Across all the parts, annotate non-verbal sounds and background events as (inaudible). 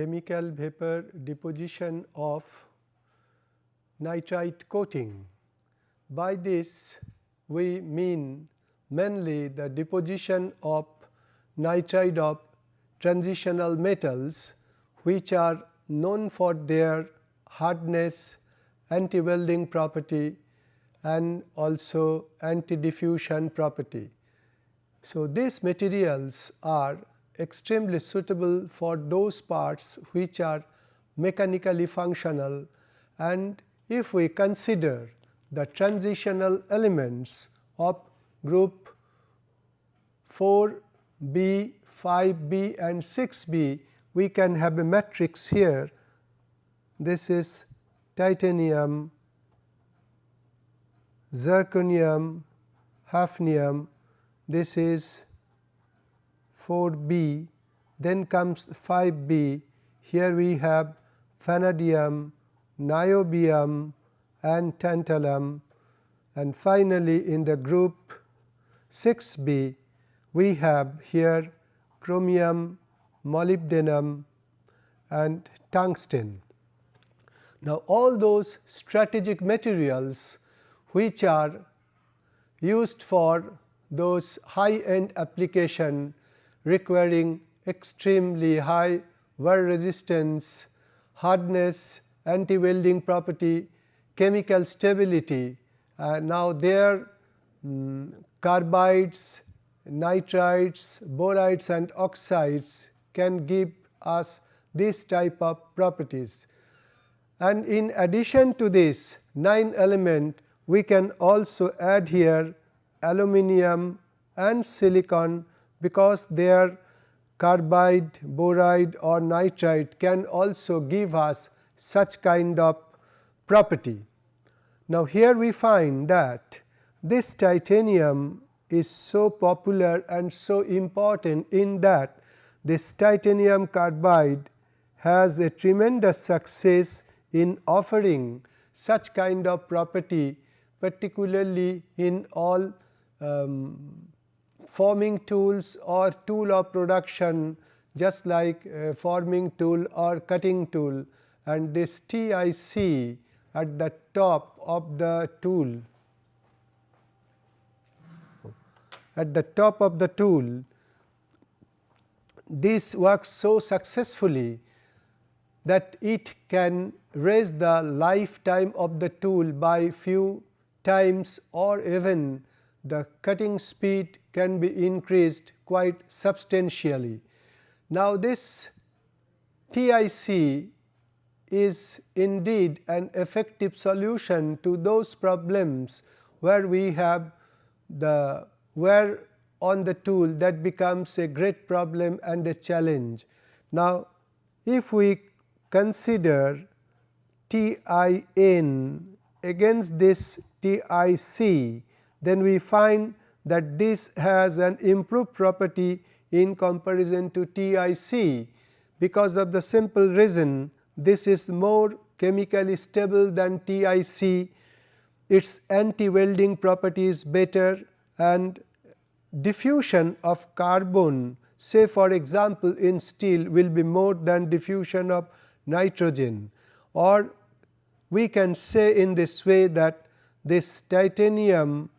chemical vapor deposition of nitride coating. By this we mean mainly the deposition of nitride of transitional metals which are known for their hardness, anti-welding property and also anti-diffusion property. So, these materials are extremely suitable for those parts which are mechanically functional and if we consider the transitional elements of group 4 B, 5 B and 6 B, we can have a matrix here. This is titanium, zirconium, hafnium, this is 4 B, then comes 5 B, here we have vanadium, niobium and tantalum and finally, in the group 6 B we have here chromium, molybdenum and tungsten. Now, all those strategic materials which are used for those high end application requiring extremely high wear resistance, hardness, anti-welding property, chemical stability. Uh, now, their um, carbides, nitrides, borides and oxides can give us this type of properties. And in addition to this 9 element we can also add here aluminum and silicon because their carbide, boride or nitride can also give us such kind of property. Now, here we find that this titanium is so popular and so important in that this titanium carbide has a tremendous success in offering such kind of property particularly in all um, forming tools or tool of production just like uh, forming tool or cutting tool. And this TIC at the top of the tool. At the top of the tool. This works so successfully that it can raise the lifetime of the tool by few times or even the cutting speed can be increased quite substantially. Now, this TIC is indeed an effective solution to those problems where we have the wear on the tool that becomes a great problem and a challenge. Now, if we consider TIN against this TIC, then we find that this has an improved property in comparison to TIC because of the simple reason this is more chemically stable than TIC, its anti-welding property is better and diffusion of carbon say for example, in steel will be more than diffusion of nitrogen. Or we can say in this way that this titanium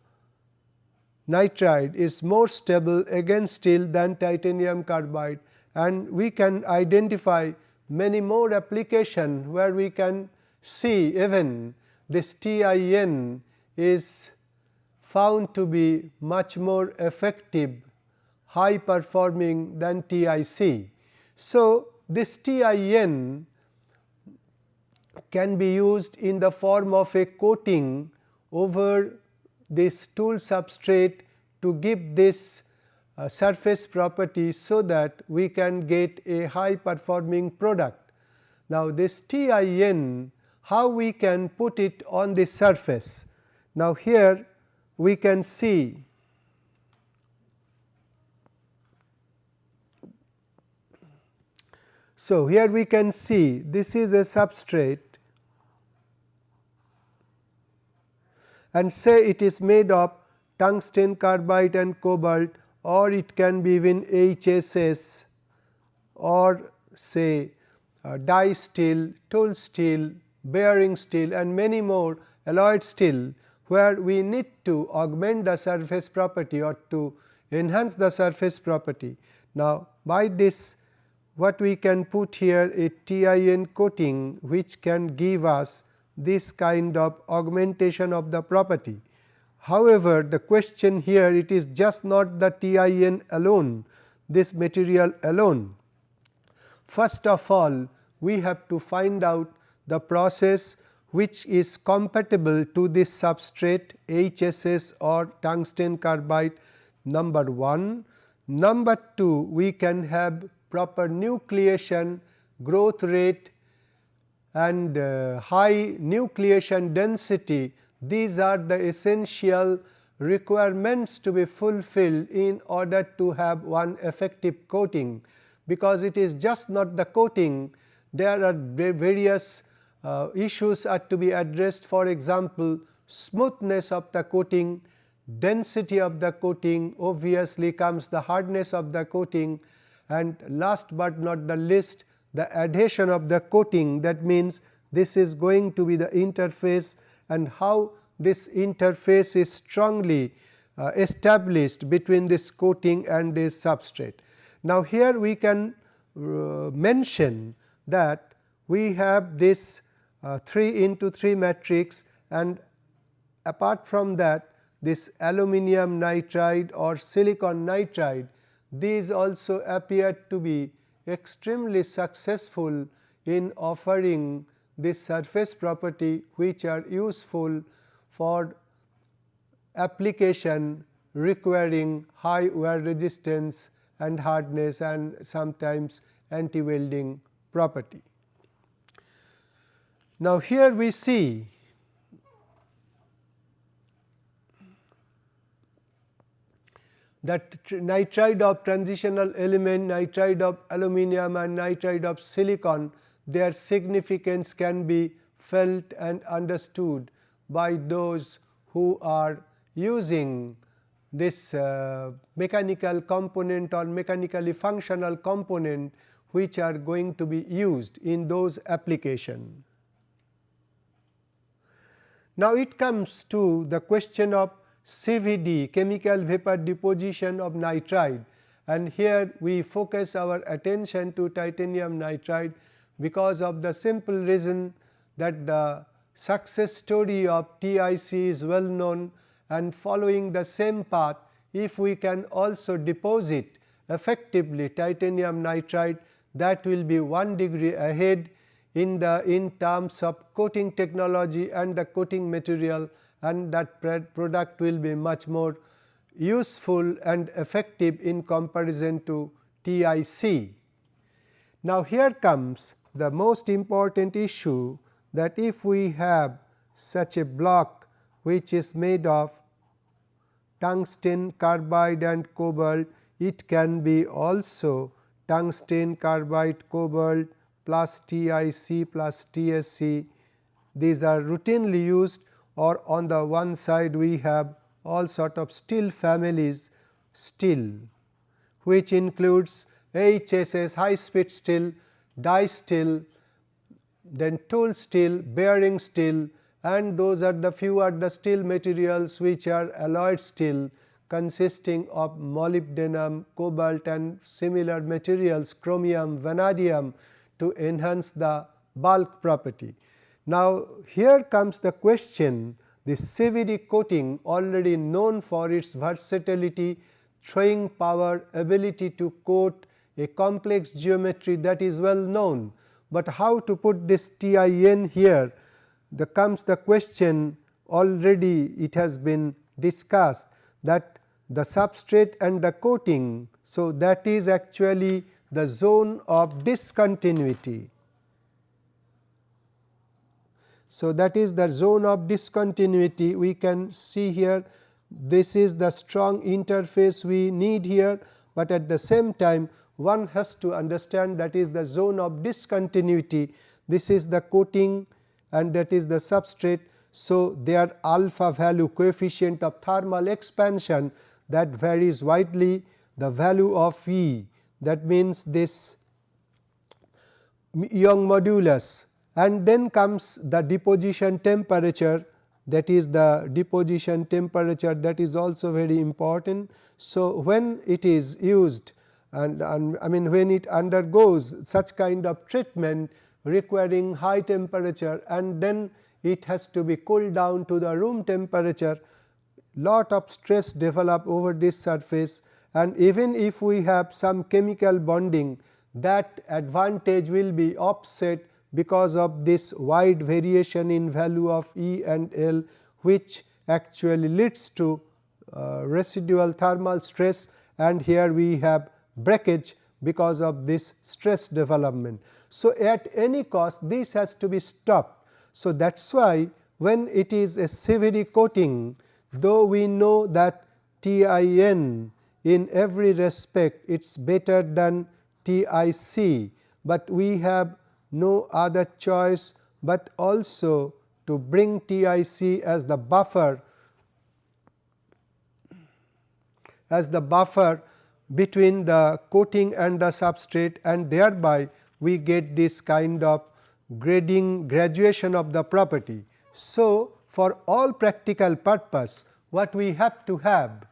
nitride is more stable against steel than titanium carbide and we can identify many more application where we can see even this TIN is found to be much more effective high performing than TIC. So, this TIN can be used in the form of a coating over this tool substrate to give this uh, surface property so that we can get a high performing product. Now, this TIN how we can put it on the surface. Now, here we can see So, here we can see this is a substrate and say it is made of tungsten carbide and cobalt or it can be even HSS or say uh, die steel, tool steel, bearing steel and many more alloyed steel where we need to augment the surface property or to enhance the surface property. Now, by this what we can put here a TIN coating which can give us this kind of augmentation of the property. However, the question here it is just not the TIN alone this material alone. First of all we have to find out the process which is compatible to this substrate HSS or tungsten carbide number 1. Number 2 we can have proper nucleation growth rate and uh, high nucleation density. These are the essential requirements to be fulfilled in order to have one effective coating. Because it is just not the coating there are various uh, issues are to be addressed. For example smoothness of the coating density of the coating obviously comes the hardness of the coating and last but not the least the adhesion of the coating that means this is going to be the interface and how this interface is strongly uh, established between this coating and this substrate. Now, here we can uh, mention that we have this uh, 3 into 3 matrix and apart from that this aluminum nitride or silicon nitride these also appear to be extremely successful in offering this surface property which are useful for application requiring high wear resistance and hardness and sometimes anti welding property. Now, here we see that nitride of transitional element, nitride of aluminum and nitride of silicon their significance can be felt and understood by those who are using this uh, mechanical component or mechanically functional component which are going to be used in those application. Now, it comes to the question of CVD chemical vapor deposition of nitride. And here we focus our attention to titanium nitride because of the simple reason that the success story of TIC is well known and following the same path if we can also deposit effectively titanium nitride that will be 1 degree ahead in the in terms of coating technology and the coating material and that product will be much more useful and effective in comparison to TIC. Now, here comes the most important issue that if we have such a block which is made of tungsten carbide and cobalt, it can be also tungsten carbide cobalt plus TIC plus TSC. These are routinely used or on the one side we have all sort of steel families steel which includes HSS high speed steel, die steel, then tool steel, bearing steel and those are the few are the steel materials which are alloyed steel consisting of molybdenum, cobalt and similar materials chromium, vanadium to enhance the bulk property. Now, here comes the question the CVD coating already known for its versatility, throwing power, ability to coat a complex geometry that is well known, but how to put this TIN here the comes the question already it has been discussed that the substrate and the coating. So, that is actually the zone of discontinuity. So, that is the zone of discontinuity we can see here. This is the strong interface we need here, but at the same time one has to understand that is the zone of discontinuity. This is the coating and that is the substrate. So, their alpha value coefficient of thermal expansion that varies widely. The value of E that means this Young modulus and then comes the deposition temperature that is the deposition temperature that is also very important. So, when it is used and, and I mean when it undergoes such kind of treatment requiring high temperature and then it has to be cooled down to the room temperature lot of stress develop over this surface and even if we have some chemical bonding that advantage will be offset because of this wide variation in value of E and L which actually leads to uh, residual thermal stress and here we have breakage because of this stress development. So, at any cost this has to be stopped. So, that is why when it is a CVD coating though we know that TIN in every respect it is better than TIC, but we have no other choice, but also to bring TIC as the buffer as the buffer between the coating and the substrate and thereby we get this kind of grading graduation of the property. So, for all practical purpose what we have to have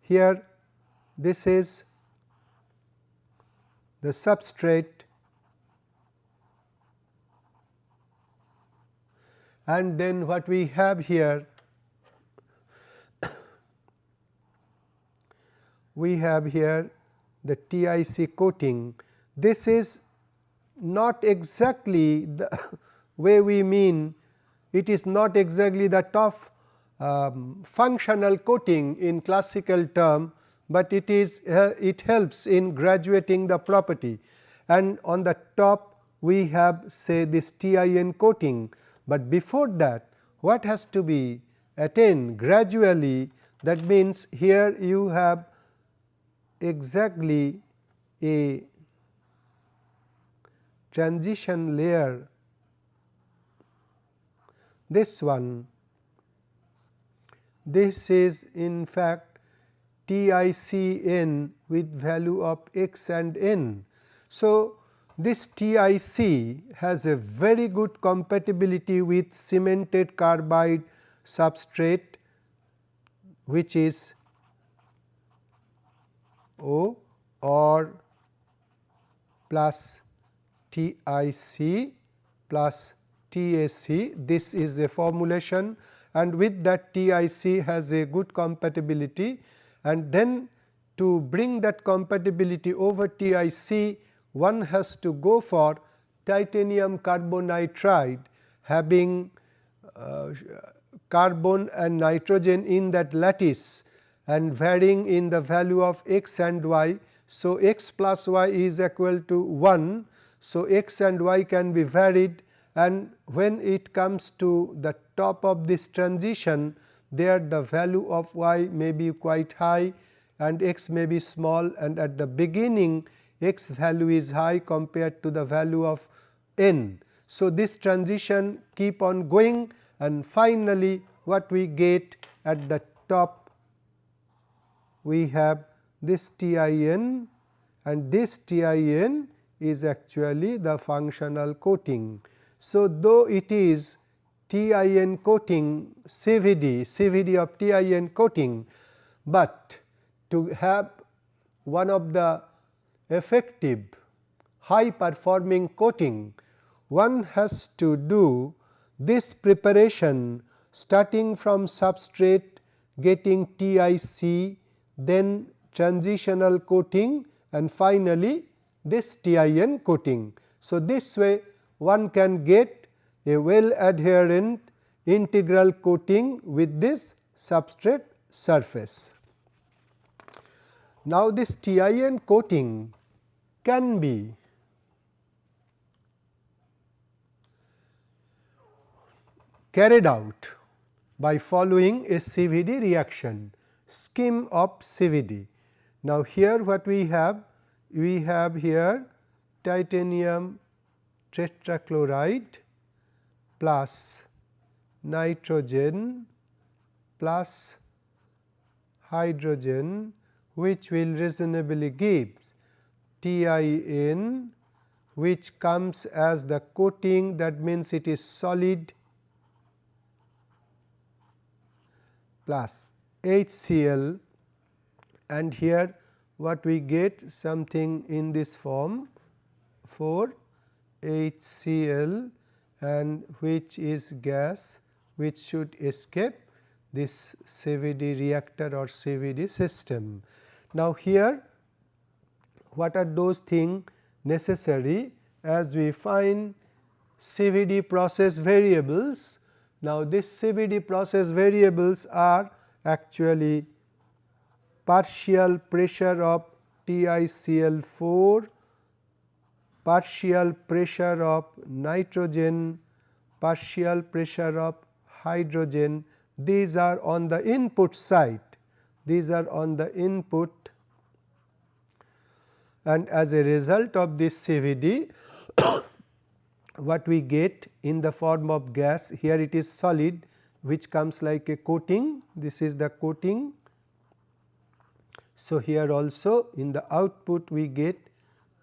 here this is the substrate and then what we have here (coughs) we have here the TIC coating. This is not exactly the (coughs) way we mean. It is not exactly the tough um, functional coating in classical term, but it is uh, it helps in graduating the property. And on the top we have say this TIN coating, but before that what has to be attained gradually that means here you have exactly a transition layer this one this is in fact TICN with value of x and n. So, this TIC has a very good compatibility with cemented carbide substrate which is O or plus TIC plus TAC. This is a formulation and with that TIC has a good compatibility and then to bring that compatibility over TIC one has to go for titanium carbonitride having uh, carbon and nitrogen in that lattice and varying in the value of x and y. So, x plus y is equal to 1. So, x and y can be varied and when it comes to the top of this transition there the value of y may be quite high and x may be small and at the beginning x value is high compared to the value of n. So, this transition keep on going and finally, what we get at the top we have this TIN and this TIN is actually the functional coating. So, though it is TIN coating CVD, CVD of TIN coating, but to have one of the effective high performing coating, one has to do this preparation starting from substrate getting TIC, then transitional coating and finally, this TIN coating. So, this way one can get a well adherent integral coating with this substrate surface. Now, this TIN coating can be carried out by following a CVD reaction scheme of CVD. Now, here what we have? We have here titanium tetrachloride plus nitrogen plus hydrogen which will reasonably give TIN which comes as the coating that means it is solid plus HCl and here what we get something in this form 4 HCl and which is gas which should escape this CVD reactor or CVD system. Now, here what are those things necessary as we find CVD process variables. Now, this CVD process variables are actually partial pressure of TiCl4, partial pressure of nitrogen, partial pressure of hydrogen. These are on the input side, these are on the input and as a result of this CVD (coughs) what we get in the form of gas here it is solid which comes like a coating this is the coating. So, here also in the output we get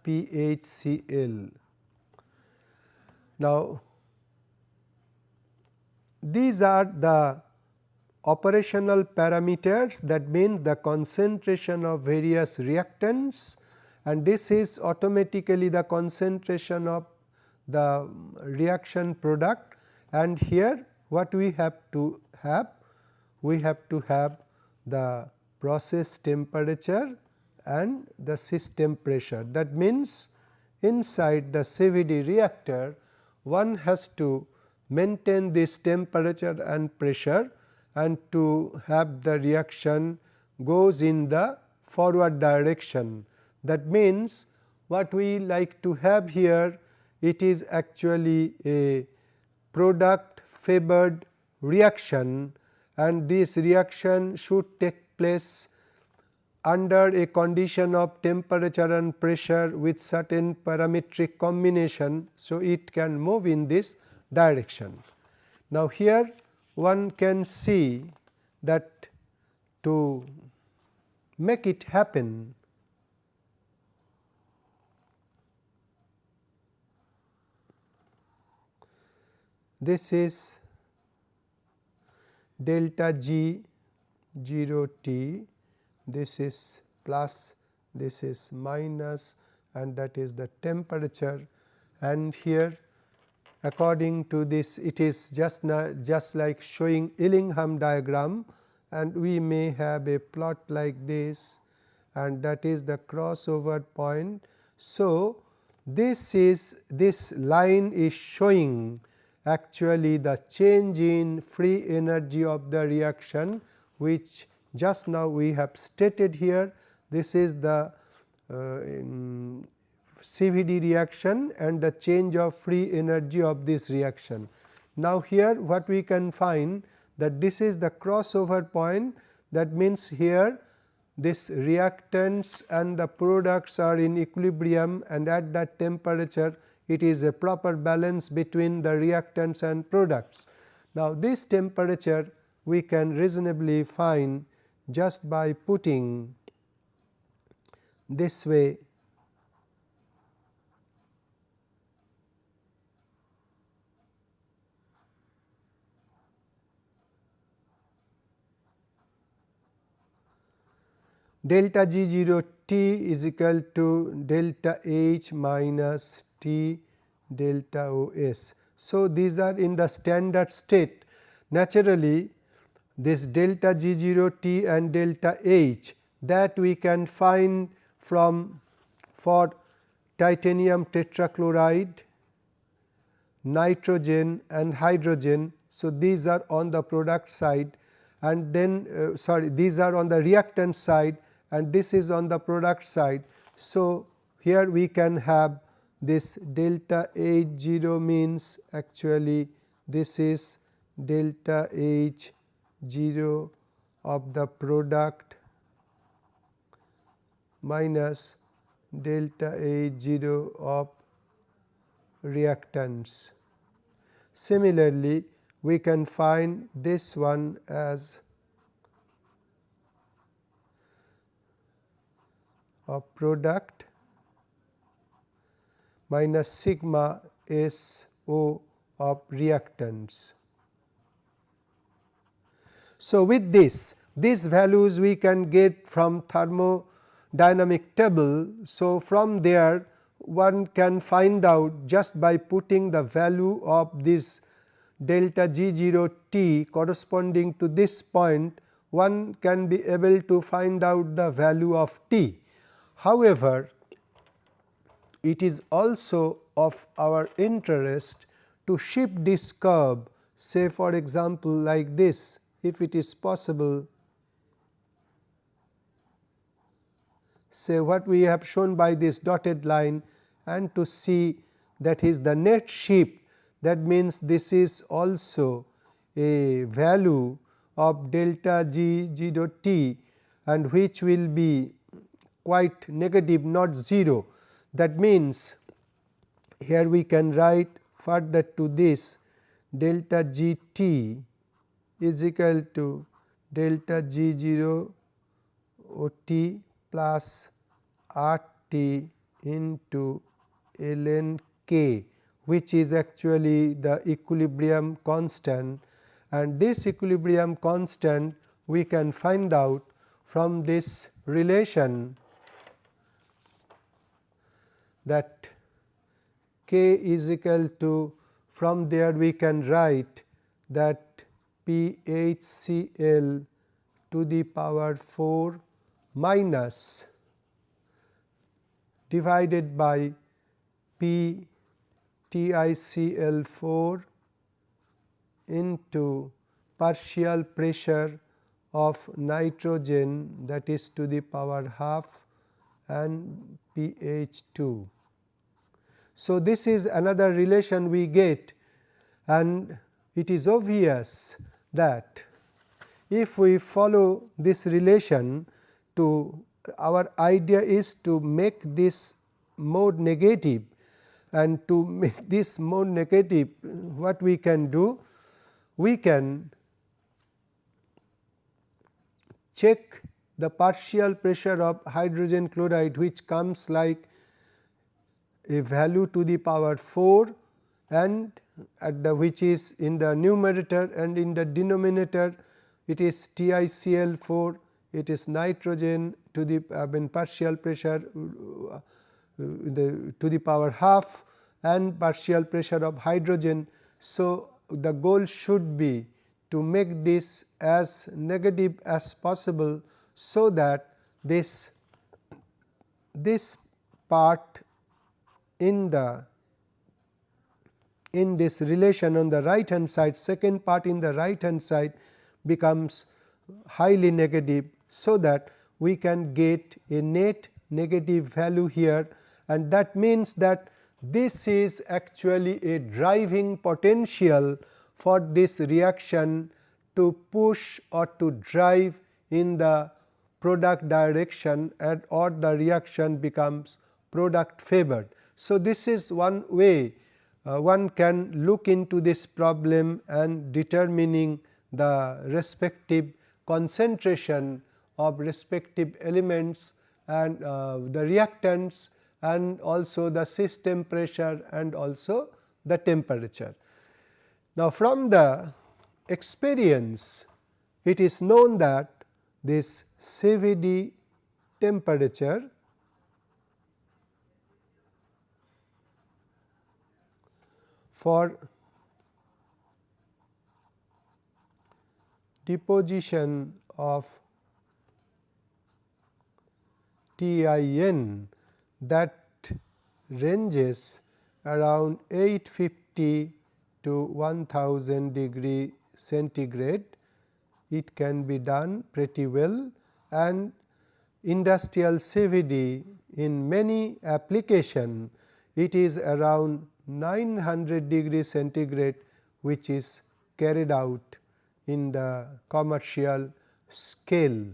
PHCl. Now, these are the operational parameters that mean the concentration of various reactants and this is automatically the concentration of the reaction product and here what we have to have? We have to have the process temperature and the system pressure. That means, inside the CVD reactor one has to maintain this temperature and pressure and to have the reaction goes in the forward direction. That means, what we like to have here it is actually a product favored reaction and this reaction should take place under a condition of temperature and pressure with certain parametric combination. So, it can move in this direction. Now, here one can see that to make it happen this is delta G 0 T, this is plus, this is minus and that is the temperature. And here according to this it is just just like showing Ellingham diagram. And we may have a plot like this. And that is the crossover point. So, this is this line is showing actually the change in free energy of the reaction which just now we have stated here. This is the uh, CVD reaction and the change of free energy of this reaction. Now, here what we can find that this is the crossover point that means here this reactants and the products are in equilibrium and at that temperature it is a proper balance between the reactants and products. Now, this temperature we can reasonably find just by putting this way delta G 0 T is equal to delta H minus T delta O S. So, these are in the standard state naturally this delta G 0 T and delta H that we can find from for titanium tetrachloride, nitrogen and hydrogen. So, these are on the product side and then uh, sorry these are on the reactant side and this is on the product side. So, here we can have this delta H 0 means actually this is delta H 0 of the product minus delta H 0 of reactants. Similarly, we can find this one as a product minus sigma S O of reactants. So, with this these values we can get from thermodynamic table. So, from there one can find out just by putting the value of this delta G 0 t corresponding to this point one can be able to find out the value of t. However, it is also of our interest to shift this curve say for example, like this if it is possible say what we have shown by this dotted line and to see that is the net shift that means this is also a value of delta g g dot t and which will be quite negative not 0. That means, here we can write further to this delta g t is equal to delta g 0 o t plus r t into ln k which is actually the equilibrium constant. And this equilibrium constant we can find out from this relation that k is equal to from there we can write that P H C L to the power 4 minus divided by P T I C L 4 into partial pressure of nitrogen that is to the power half and pH 2. So, this is another relation we get and it is obvious that if we follow this relation to our idea is to make this mode negative and to make this mode negative what we can do we can check the partial pressure of hydrogen chloride which comes like a value to the power 4 and at the which is in the numerator and in the denominator it is TiCl 4 it is nitrogen to the I mean partial pressure uh, the to the power half and partial pressure of hydrogen. So, the goal should be to make this as negative as possible. So, that this this part in the in this relation on the right hand side second part in the right hand side becomes highly negative. So, that we can get a net negative value here and that means that this is actually a driving potential for this reaction to push or to drive in the product direction and or the reaction becomes product favored. So, this is one way uh, one can look into this problem and determining the respective concentration of respective elements and uh, the reactants and also the system pressure and also the temperature. Now, from the experience it is known that this CVD temperature for deposition of TIN that ranges around 850 to 1000 degree centigrade. It can be done pretty well and industrial CVD in many application it is around 900 degree centigrade which is carried out in the commercial scale.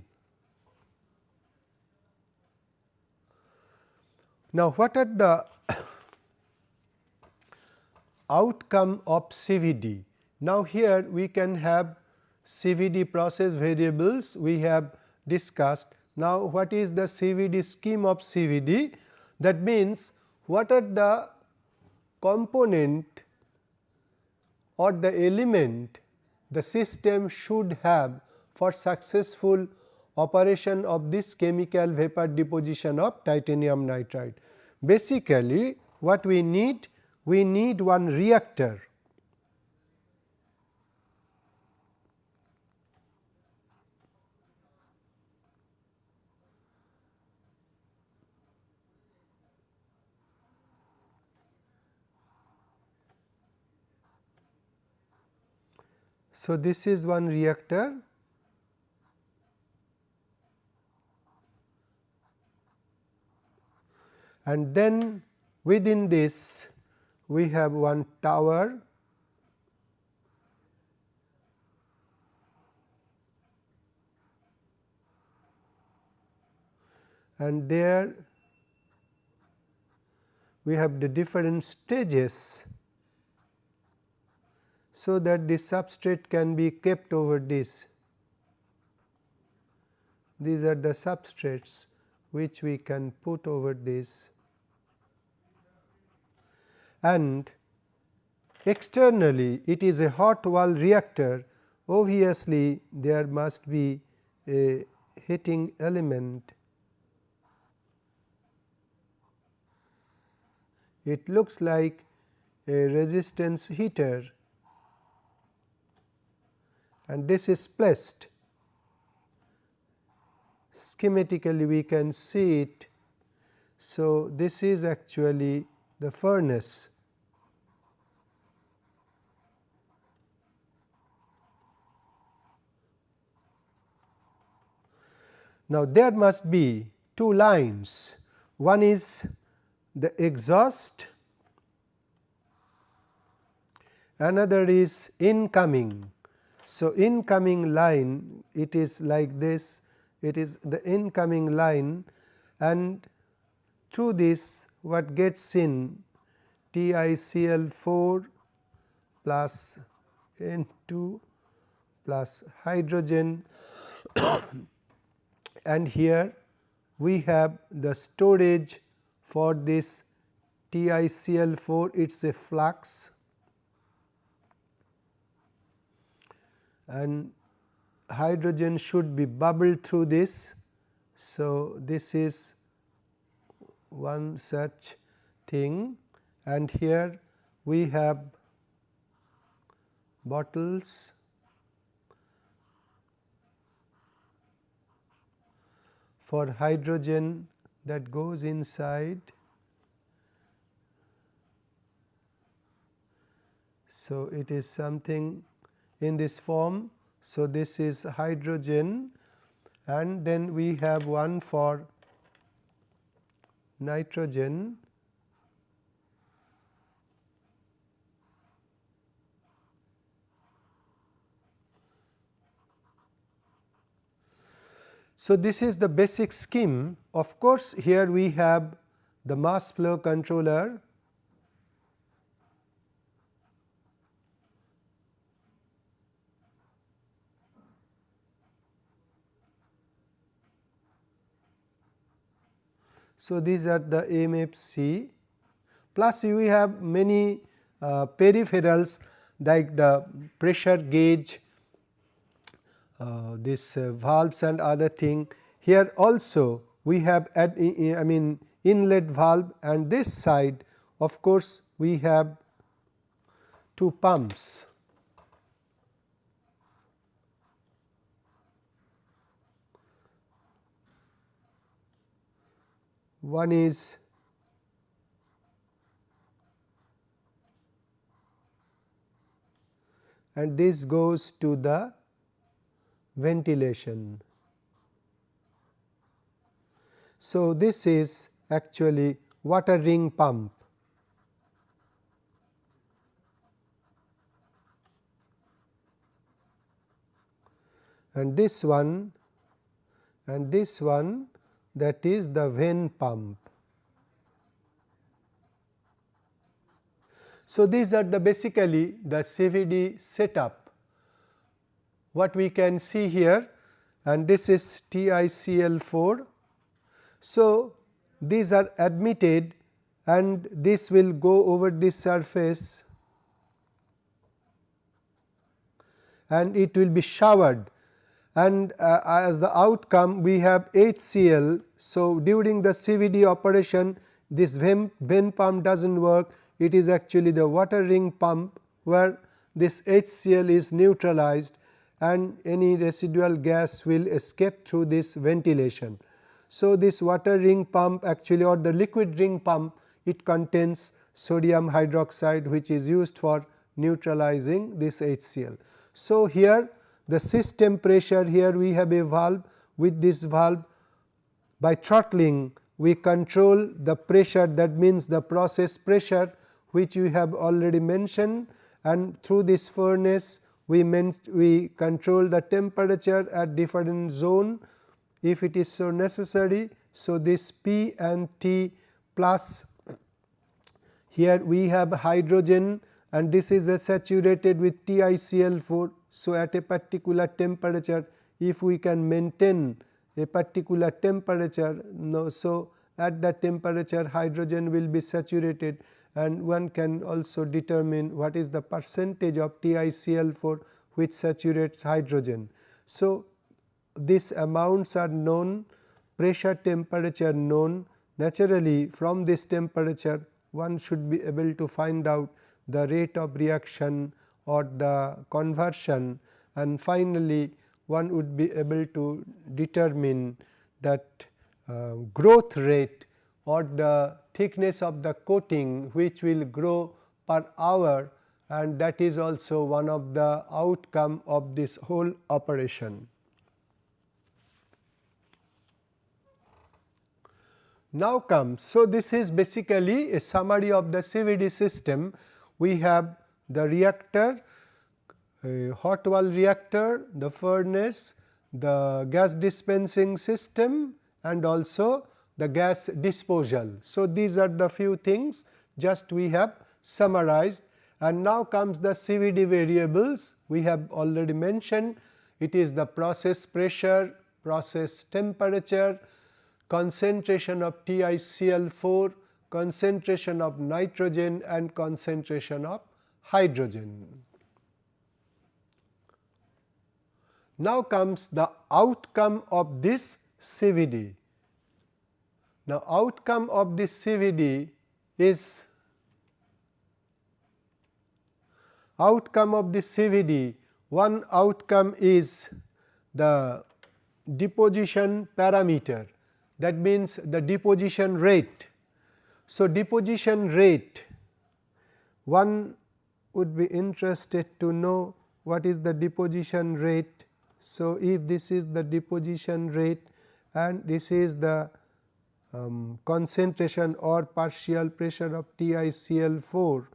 Now, what are the (coughs) outcome of CVD? Now, here we can have CVD process variables we have discussed. Now, what is the CVD scheme of CVD? That means, what are the component or the element the system should have for successful operation of this chemical vapor deposition of titanium nitride. Basically, what we need? We need one reactor So, this is one reactor. And then within this we have one tower. And there we have the different stages so that the substrate can be kept over this. These are the substrates which we can put over this and externally it is a hot wall reactor obviously there must be a heating element. It looks like a resistance heater and this is placed. Schematically we can see it. So, this is actually the furnace. Now, there must be two lines. One is the exhaust. Another is incoming so, incoming line it is like this it is the incoming line and through this what gets in TiCl4 plus N2 plus hydrogen (coughs) and here we have the storage for this TiCl4 it is a flux and hydrogen should be bubbled through this. So, this is one such thing and here we have bottles for hydrogen that goes inside. So, it is something in this form. So, this is hydrogen and then we have one for nitrogen. So, this is the basic scheme. Of course, here we have the mass flow controller So, these are the MFC plus we have many uh, peripherals like the pressure gauge, uh, this uh, valves and other thing. Here also we have at, I mean inlet valve and this side of course, we have two pumps. One is and this goes to the ventilation. So, this is actually water ring pump. and this one and this one that is the vane pump. So, these are the basically the CVD setup what we can see here and this is TiCl4. So, these are admitted and this will go over this surface and it will be showered and uh, as the outcome we have HCl. So, during the CVD operation this vane pump does not work it is actually the water ring pump where this HCl is neutralized and any residual gas will escape through this ventilation. So, this water ring pump actually or the liquid ring pump it contains sodium hydroxide which is used for neutralizing this HCl. So, here the system pressure here we have a valve. With this valve by throttling we control the pressure. That means the process pressure which we have already mentioned. And through this furnace we we control the temperature at different zone. If it is so necessary. So, this P and T plus here we have hydrogen and this is saturated with TiCl4. So, at a particular temperature if we can maintain a particular temperature no, so at that temperature hydrogen will be saturated and one can also determine what is the percentage of TiCl4 which saturates hydrogen. So, these amounts are known pressure temperature known naturally from this temperature one should be able to find out the rate of reaction or the conversion and finally, one would be able to determine that uh, growth rate or the thickness of the coating which will grow per hour and that is also one of the outcome of this whole operation. Now comes, so this is basically a summary of the CVD system. We have the reactor, a hot wall reactor, the furnace, the gas dispensing system and also the gas disposal. So, these are the few things just we have summarized and now comes the CVD variables we have already mentioned it is the process pressure, process temperature, concentration of TiCl4, concentration of nitrogen and concentration of hydrogen. Now comes the outcome of this CVD. Now, outcome of this CVD is outcome of this CVD one outcome is the deposition parameter that means the deposition rate. So, deposition rate one would be interested to know what is the deposition rate. So, if this is the deposition rate and this is the um, concentration or partial pressure of TiCl4.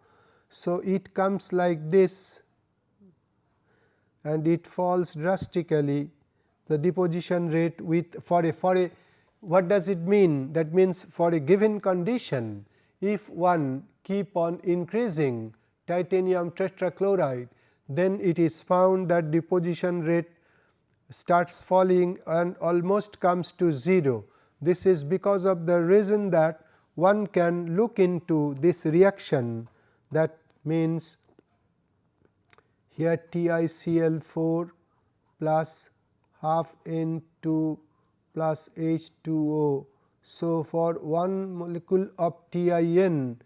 So, it comes like this and it falls drastically the deposition rate with for a for a what does it mean? That means for a given condition if one keep on increasing titanium tetrachloride then it is found that deposition rate starts falling and almost comes to 0 this is because of the reason that one can look into this reaction. That means here TiCl4 plus half N2 plus H2O. So, for one molecule of TiN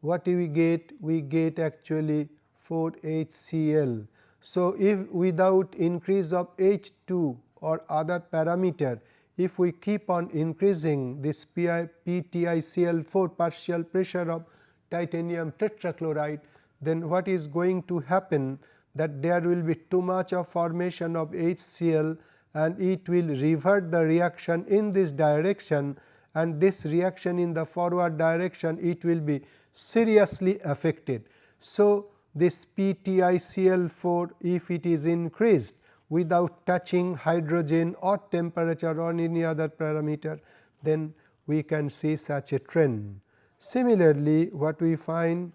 what do we get? We get actually 4 HCl. So, if without increase of H2 or other parameter if we keep on increasing this PTiCl4 partial pressure of titanium tetrachloride, then what is going to happen that there will be too much of formation of HCl and it will revert the reaction in this direction and this reaction in the forward direction it will be seriously affected. So, this PTiCl4 if it is increased without touching hydrogen or temperature or any other parameter, then we can see such a trend. Similarly, what we find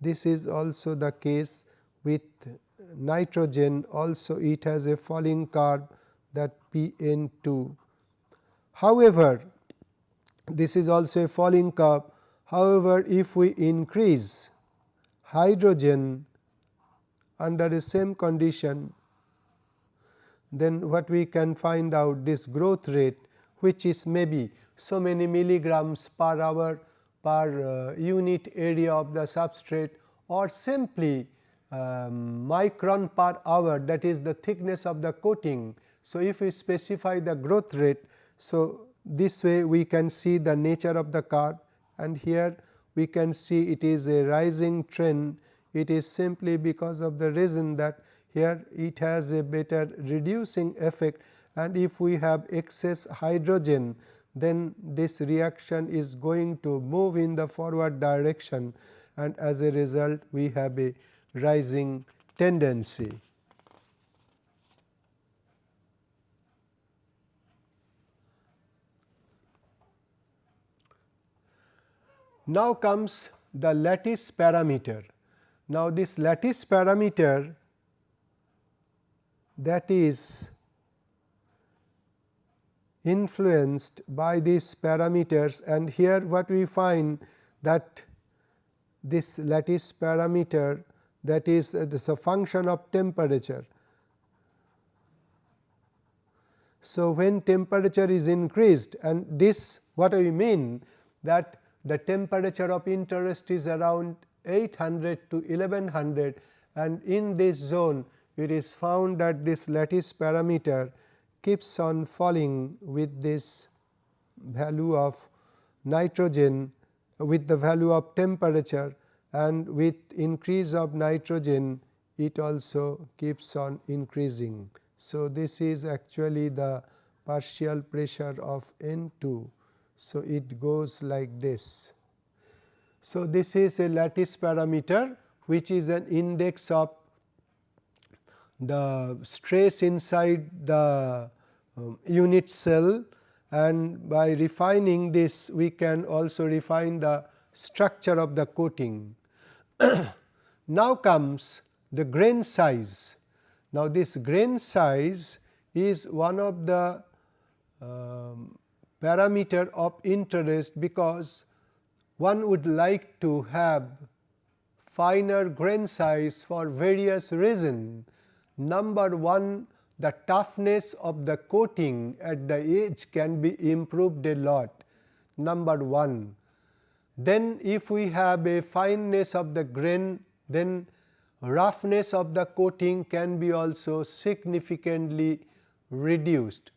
this is also the case with nitrogen also it has a falling curve that PN2. However, this is also a falling curve. However, if we increase hydrogen under the same condition, then what we can find out this growth rate which is maybe so many milligrams per hour per uh, unit area of the substrate or simply um, micron per hour that is the thickness of the coating. So, if we specify the growth rate, so this way we can see the nature of the curve and here we can see it is a rising trend. It is simply because of the reason that here it has a better reducing effect and if we have excess hydrogen then this reaction is going to move in the forward direction and as a result we have a rising tendency. Now comes the lattice parameter. Now, this lattice parameter that is influenced by these parameters and here what we find that this lattice parameter that is uh, this a function of temperature. So, when temperature is increased and this what I mean that the temperature of interest is around 800 to 1100 and in this zone it is found that this lattice parameter keeps on falling with this value of nitrogen with the value of temperature and with increase of nitrogen it also keeps on increasing. So, this is actually the partial pressure of N 2. So, it goes like this. So, this is a lattice parameter which is an index of the stress inside the um, unit cell and by refining this we can also refine the structure of the coating. (coughs) now comes the grain size. Now, this grain size is one of the um, parameter of interest because one would like to have finer grain size for various reasons. Number one the toughness of the coating at the edge can be improved a lot number 1. Then if we have a fineness of the grain then roughness of the coating can be also significantly reduced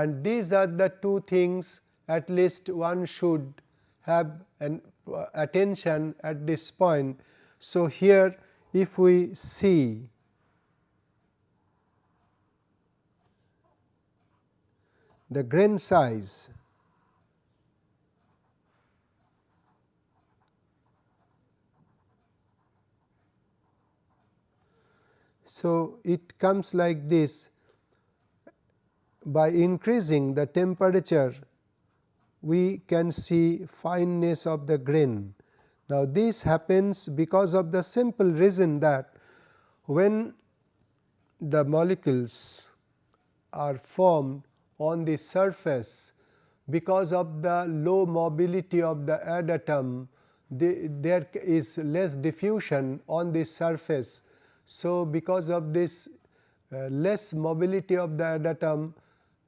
and these are the two things at least one should have an uh, attention at this point. So, here if we see the grain size So, it comes like this by increasing the temperature we can see fineness of the grain. Now, this happens because of the simple reason that when the molecules are formed on the surface because of the low mobility of the adatom the, there is less diffusion on the surface. So, because of this uh, less mobility of the adatom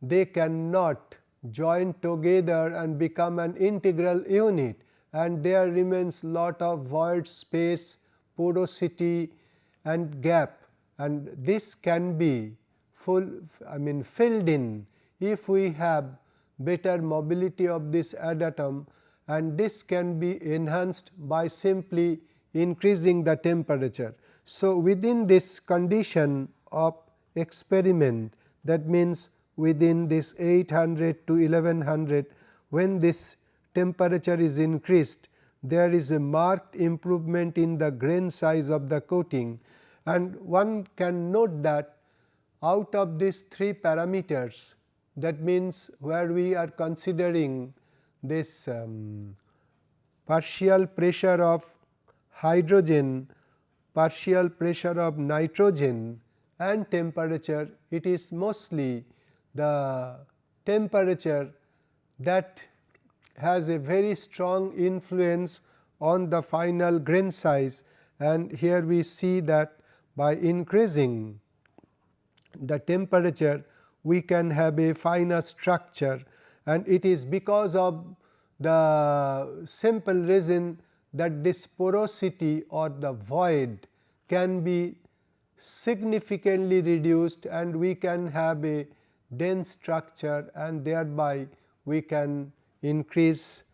they cannot join together and become an integral unit and there remains lot of void space, porosity and gap and this can be full I mean filled in if we have better mobility of this adatom and this can be enhanced by simply increasing the temperature. So, within this condition of experiment that means within this 800 to 1100 when this temperature is increased there is a marked improvement in the grain size of the coating. And one can note that out of these three parameters that means, where we are considering this um, partial pressure of hydrogen, partial pressure of nitrogen and temperature, it is mostly the temperature that has a very strong influence on the final grain size. And here we see that by increasing the temperature we can have a finer structure. And it is because of the simple reason that this porosity or the void can be significantly reduced and we can have a dense structure and thereby we can increase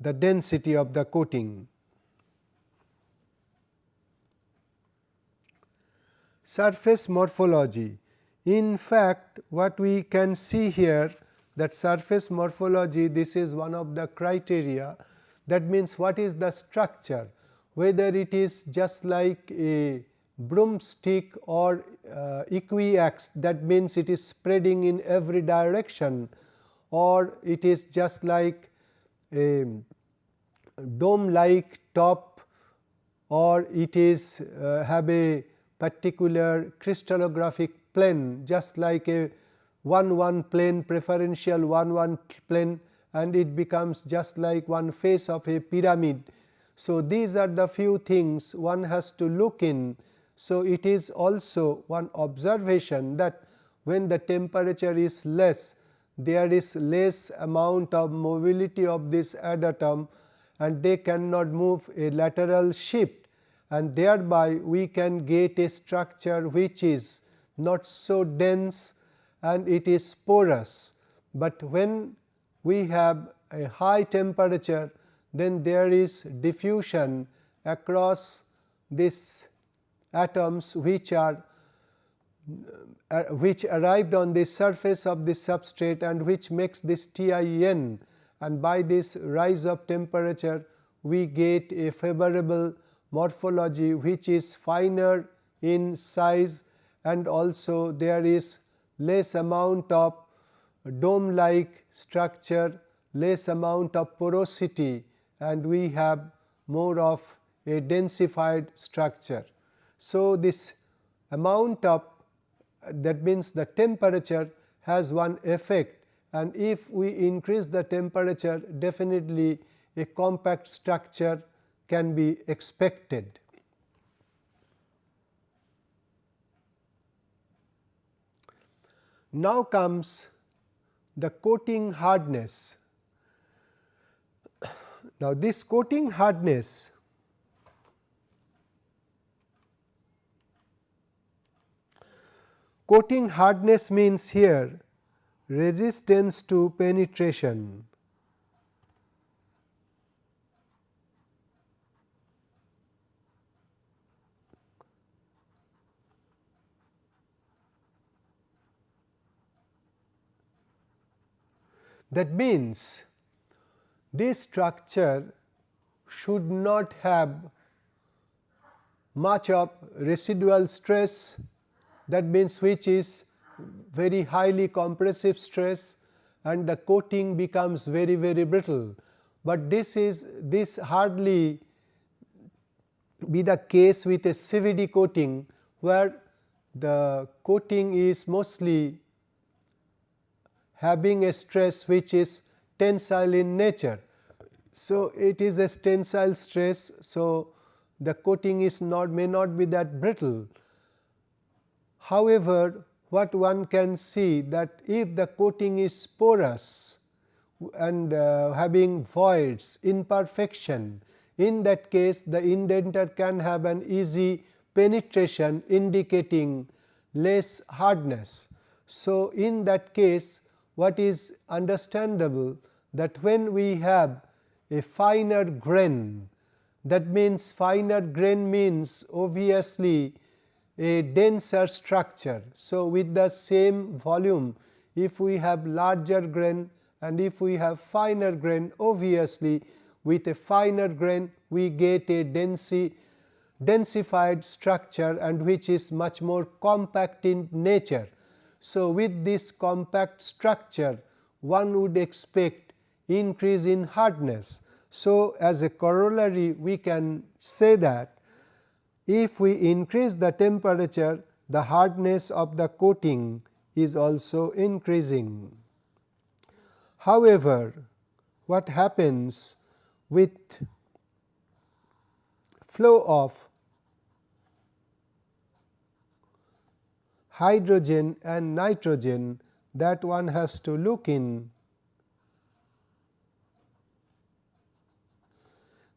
the density of the coating. Surface morphology. In fact, what we can see here that surface morphology this is one of the criteria. That means what is the structure? Whether it is just like a broomstick or uh, equiax that means it is spreading in every direction or it is just like a dome like top or it is uh, have a particular crystallographic plane just like a 1 1 plane preferential 1 1 plane and it becomes just like one face of a pyramid. So, these are the few things one has to look in. So, it is also one observation that when the temperature is less there is less amount of mobility of this adatom and they cannot move a lateral shift and thereby we can get a structure which is not so dense and it is porous, but when we have a high temperature then there is diffusion across these atoms which are uh, which arrived on the surface of the substrate and which makes this TIN and by this rise of temperature we get a favorable morphology which is finer in size. And also there is less amount of dome like structure, less amount of porosity. And we have more of a densified structure. So, this amount of that means the temperature has one effect and if we increase the temperature definitely a compact structure can be expected. Now comes the coating hardness. Now, this coating hardness coating hardness means here resistance to penetration. That means, this structure should not have much of residual stress that means which is very highly compressive stress and the coating becomes very very brittle, but this is this hardly be the case with a CVD coating where the coating is mostly having a stress which is tensile in nature. So, it is a tensile stress. So, the coating is not may not be that brittle. However, what one can see that if the coating is porous and uh, having voids imperfection in that case the indenter can have an easy penetration indicating less hardness. So, in that case what is understandable that when we have a finer grain that means finer grain means obviously a denser structure. So, with the same volume if we have larger grain and if we have finer grain obviously with a finer grain we get a density densified structure and which is much more compact in nature. So, with this compact structure one would expect increase in hardness. So, as a corollary we can say that if we increase the temperature the hardness of the coating is also increasing. However, what happens with flow of hydrogen and nitrogen that one has to look in.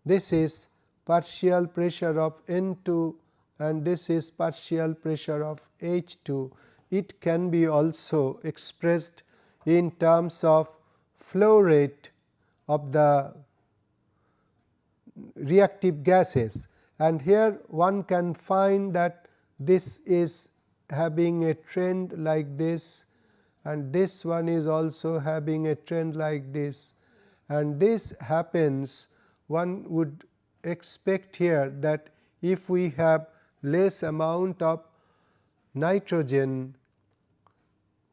This is partial pressure of N 2 and this is partial pressure of H 2. It can be also expressed in terms of flow rate of the reactive gases and here one can find that this is having a trend like this and this one is also having a trend like this and this happens one would expect here that if we have less amount of nitrogen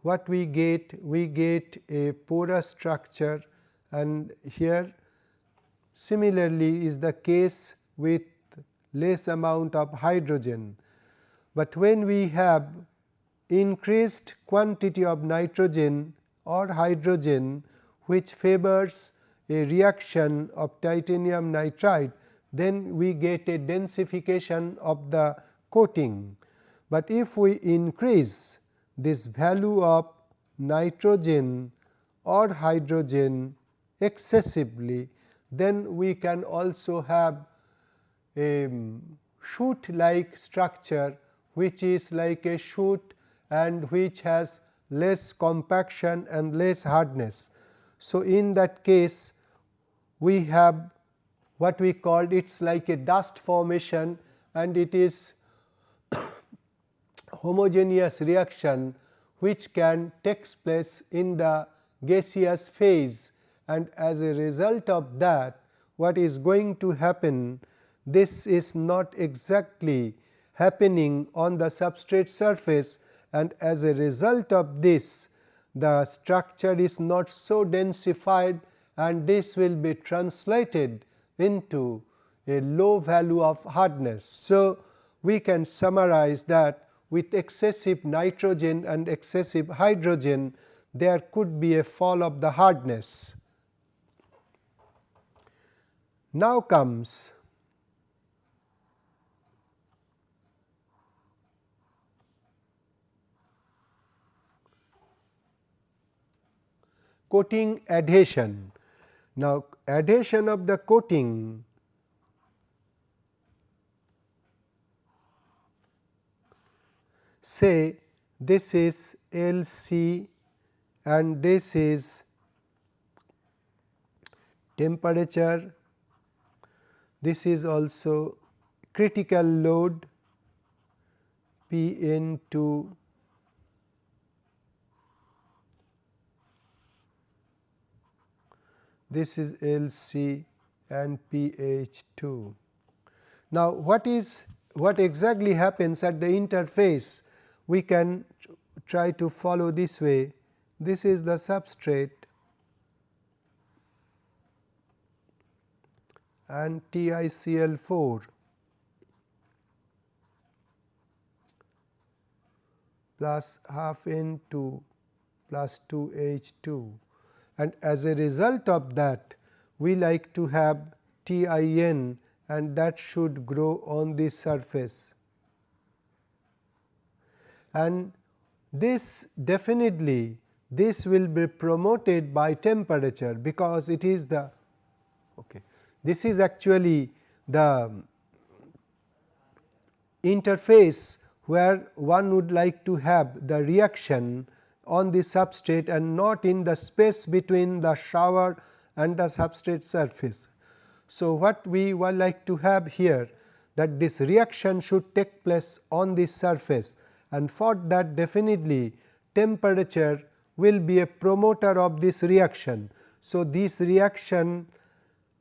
what we get we get a porous structure. And here similarly is the case with less amount of hydrogen. But when we have increased quantity of nitrogen or hydrogen which favors a reaction of titanium nitride, then we get a densification of the coating. But if we increase this value of nitrogen or hydrogen excessively, then we can also have a shoot like structure which is like a shoot and which has less compaction and less hardness. So, in that case we have what we called it is like a dust formation and it is (coughs) homogeneous reaction which can takes place in the gaseous phase. And as a result of that what is going to happen this is not exactly happening on the substrate surface. And as a result of this the structure is not so densified and this will be translated into a low value of hardness. So, we can summarize that with excessive nitrogen and excessive hydrogen there could be a fall of the hardness. Now comes coating adhesion. Now, adhesion of the coating. Say this is L C and this is temperature, this is also critical load P n 2 this is L C and pH 2. Now, what is what exactly happens at the interface? We can try to follow this way. This is the substrate and TiCl4 plus half N2 plus 2 H2 and as a result of that we like to have TIN and that should grow on the surface. And this definitely this will be promoted by temperature because it is the okay. this is actually the interface where one would like to have the reaction on the substrate and not in the space between the shower and the substrate surface. So, what we would like to have here that this reaction should take place on the surface and for that definitely temperature will be a promoter of this reaction. So, this reaction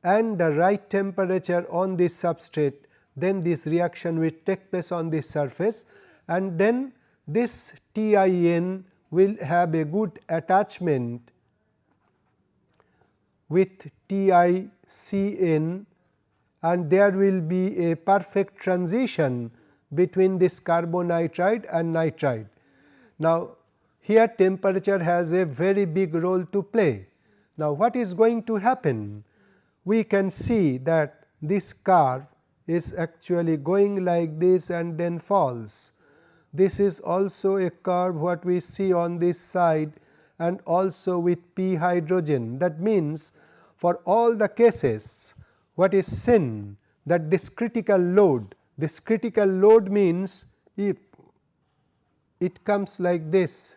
and the right temperature on this substrate then this reaction will take place on this surface and then this TIN will have a good attachment with TiCN and there will be a perfect transition between this carbonitride and nitride. Now, here temperature has a very big role to play. Now, what is going to happen? We can see that this curve is actually going like this and then falls. This is also a curve what we see on this side and also with p hydrogen. That means, for all the cases what is sin? That this critical load, this critical load means if it comes like this,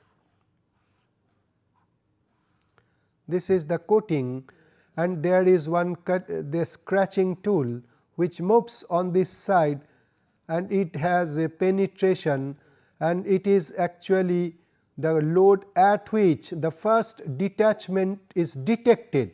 this is the coating and there is one cut the scratching tool which moves on this side and it has a penetration and it is actually the load at which the first detachment is detected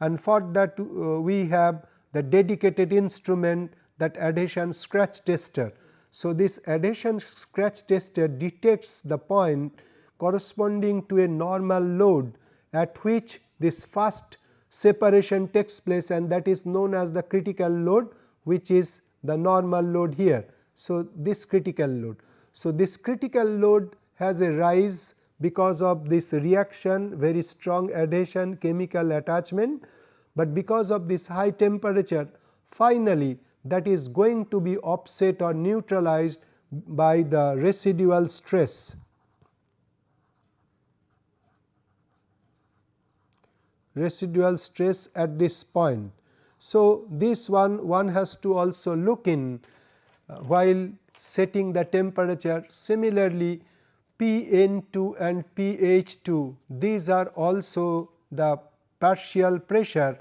and for that uh, we have the dedicated instrument that adhesion scratch tester. So, this adhesion scratch tester detects the point corresponding to a normal load at which this first separation takes place and that is known as the critical load which is the normal load here. So, this critical load. So, this critical load has a rise because of this reaction very strong adhesion chemical attachment, but because of this high temperature finally that is going to be offset or neutralized by the residual stress. residual stress at this point. So, this one one has to also look in uh, while setting the temperature. Similarly Pn2 and pH2 these are also the partial pressure.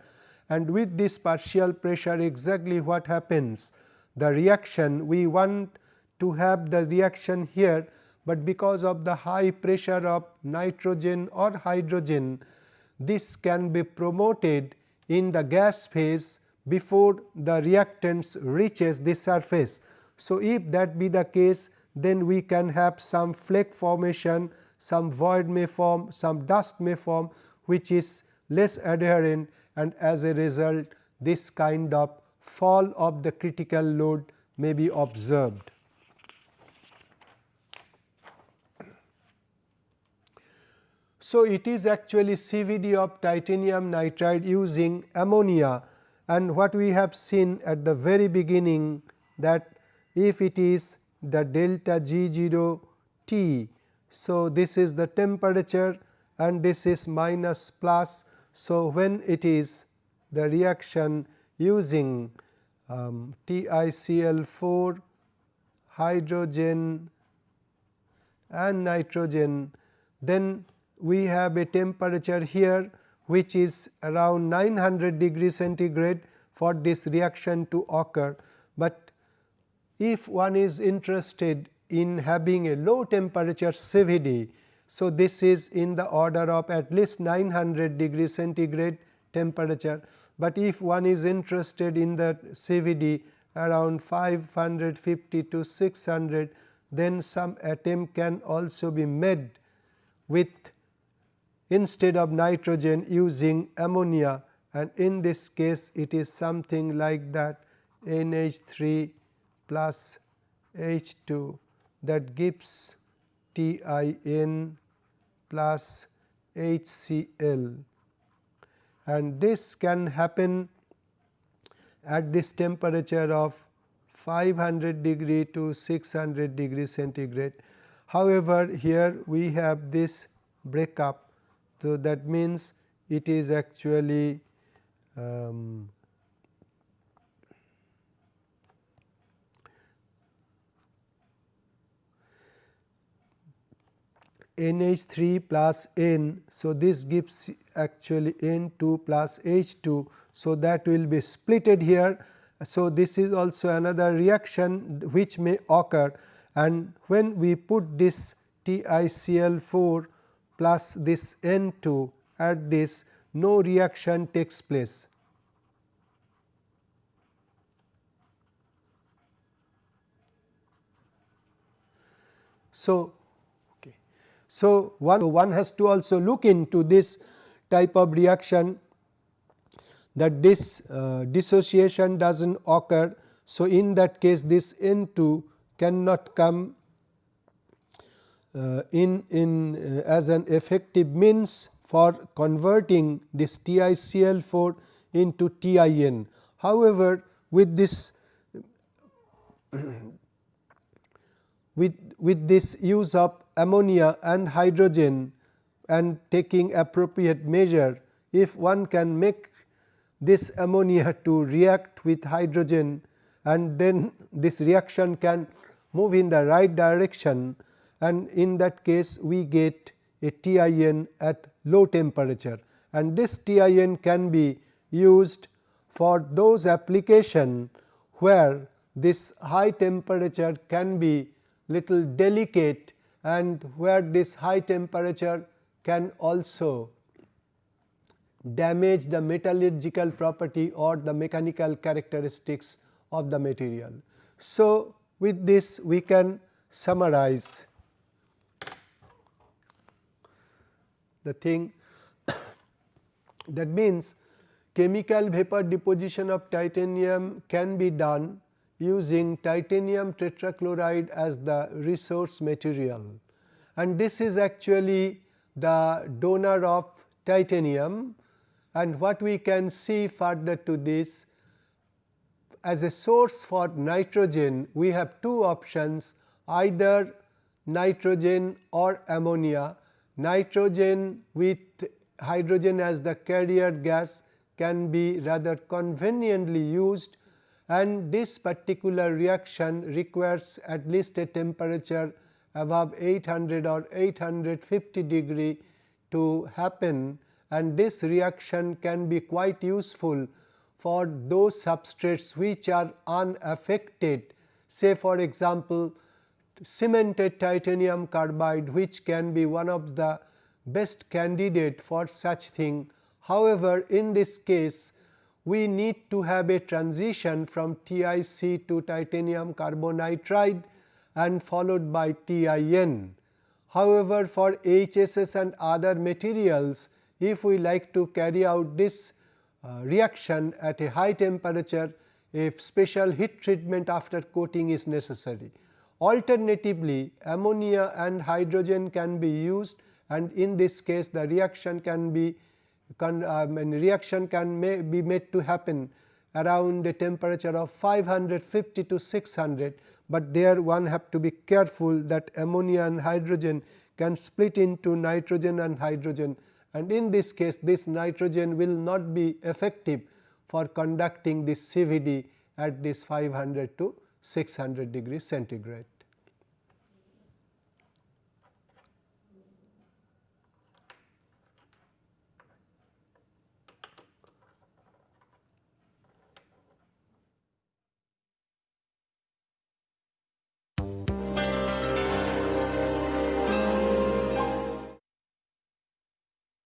And with this partial pressure exactly what happens? The reaction we want to have the reaction here, but because of the high pressure of nitrogen or hydrogen this can be promoted in the gas phase before the reactants reaches the surface. So, if that be the case then we can have some flake formation, some void may form, some dust may form which is less adherent and as a result this kind of fall of the critical load may be observed. So, it is actually CVD of titanium nitride using ammonia and what we have seen at the very beginning that if it is the delta G 0 T. So, this is the temperature and this is minus plus. So, when it is the reaction using um, TiCl4 hydrogen and nitrogen then we have a temperature here which is around 900 degree centigrade for this reaction to occur, but if one is interested in having a low temperature CVD. So, this is in the order of at least 900 degree centigrade temperature, but if one is interested in the CVD around 550 to 600 then some attempt can also be made with instead of nitrogen using ammonia and in this case it is something like that NH3 plus H2 that gives TIN plus HCl and this can happen at this temperature of 500 degree to 600 degree centigrade. However, here we have this breakup so, that means it is actually um, NH 3 plus N. So, this gives actually N 2 plus H 2. So, that will be splitted here. So, this is also another reaction which may occur and when we put this TiCl 4 plus this N 2 at this no reaction takes place. So, okay. so one, one has to also look into this type of reaction that this uh, dissociation does not occur. So, in that case this N 2 cannot come in, in uh, as an effective means for converting this TiCl4 into TiN. However, with this (clears throat) with, with this use of ammonia and hydrogen and taking appropriate measure, if one can make this ammonia (laughs) to react with hydrogen and then this reaction can move in the right direction and in that case we get a TIN at low temperature and this TIN can be used for those application where this high temperature can be little delicate and where this high temperature can also damage the metallurgical property or the mechanical characteristics of the material. So, with this we can summarize the thing. (coughs) That means chemical vapor deposition of titanium can be done using titanium tetrachloride as the resource material. And this is actually the donor of titanium. And what we can see further to this as a source for nitrogen we have two options either nitrogen or ammonia. Nitrogen with hydrogen as the carrier gas can be rather conveniently used and this particular reaction requires at least a temperature above 800 or 850 degree to happen and this reaction can be quite useful for those substrates which are unaffected. Say for example, cemented titanium carbide which can be one of the best candidate for such thing. However, in this case we need to have a transition from TiC to titanium carbonitride and followed by TiN. However, for HSS and other materials if we like to carry out this uh, reaction at a high temperature a special heat treatment after coating is necessary. Alternatively, ammonia and hydrogen can be used and in this case the reaction can be can, um, reaction can may be made to happen around a temperature of 550 to 600, but there one have to be careful that ammonia and hydrogen can split into nitrogen and hydrogen and in this case this nitrogen will not be effective for conducting this CVD at this 500 to 600 degree centigrade.